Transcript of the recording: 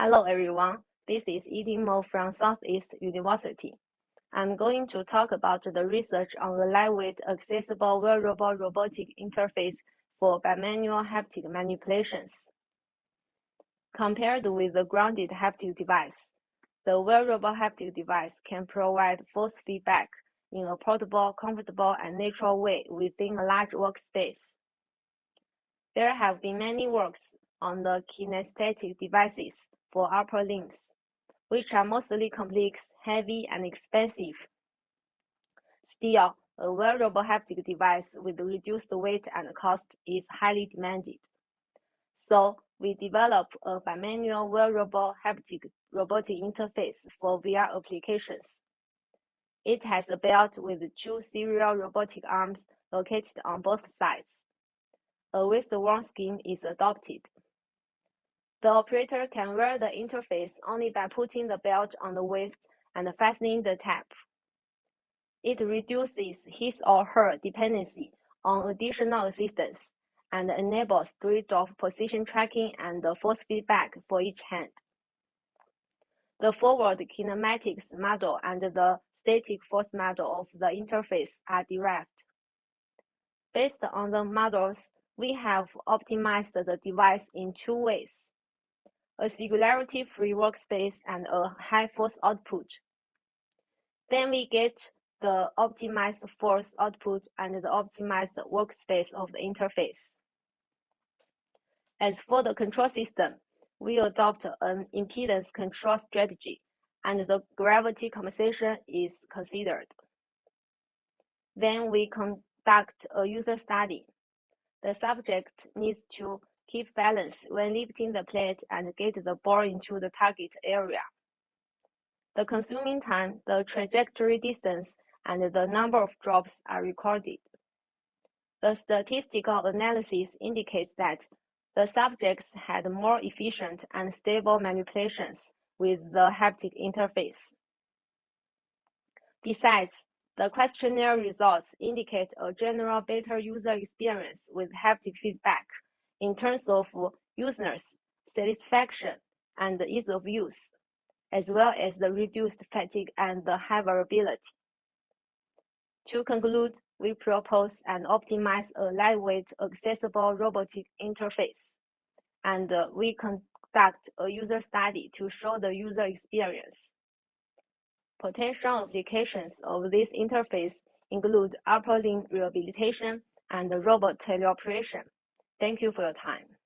Hello everyone, this is Yiding Mo from Southeast University. I'm going to talk about the research on the lightweight accessible wearable robotic interface for bimanual haptic manipulations. Compared with the grounded haptic device, the wearable haptic device can provide force feedback in a portable, comfortable, and natural way within a large workspace. There have been many works on the kinesthetic devices for upper limbs, which are mostly complex, heavy, and expensive. Still, a wearable haptic device with reduced weight and cost is highly demanded. So, we developed a bimanual wearable haptic robotic interface for VR applications. It has a belt with two serial robotic arms located on both sides. A wrist-worn scheme is adopted. The operator can wear the interface only by putting the belt on the waist and fastening the tab. It reduces his or her dependency on additional assistance and enables three-DoF position tracking and force feedback for each hand. The forward kinematics model and the static force model of the interface are derived. Based on the models, we have optimized the device in two ways a singularity-free workspace, and a high force output. Then we get the optimized force output and the optimized workspace of the interface. As for the control system, we adopt an impedance control strategy, and the gravity compensation is considered. Then we conduct a user study. The subject needs to Keep balance when lifting the plate and get the ball into the target area. The consuming time, the trajectory distance, and the number of drops are recorded. The statistical analysis indicates that the subjects had more efficient and stable manipulations with the haptic interface. Besides, the questionnaire results indicate a general better user experience with haptic feedback in terms of users' satisfaction and ease of use, as well as the reduced fatigue and the high variability. To conclude, we propose and optimize a lightweight, accessible robotic interface, and uh, we conduct a user study to show the user experience. Potential applications of this interface include upper limb rehabilitation and robot teleoperation. Thank you for your time.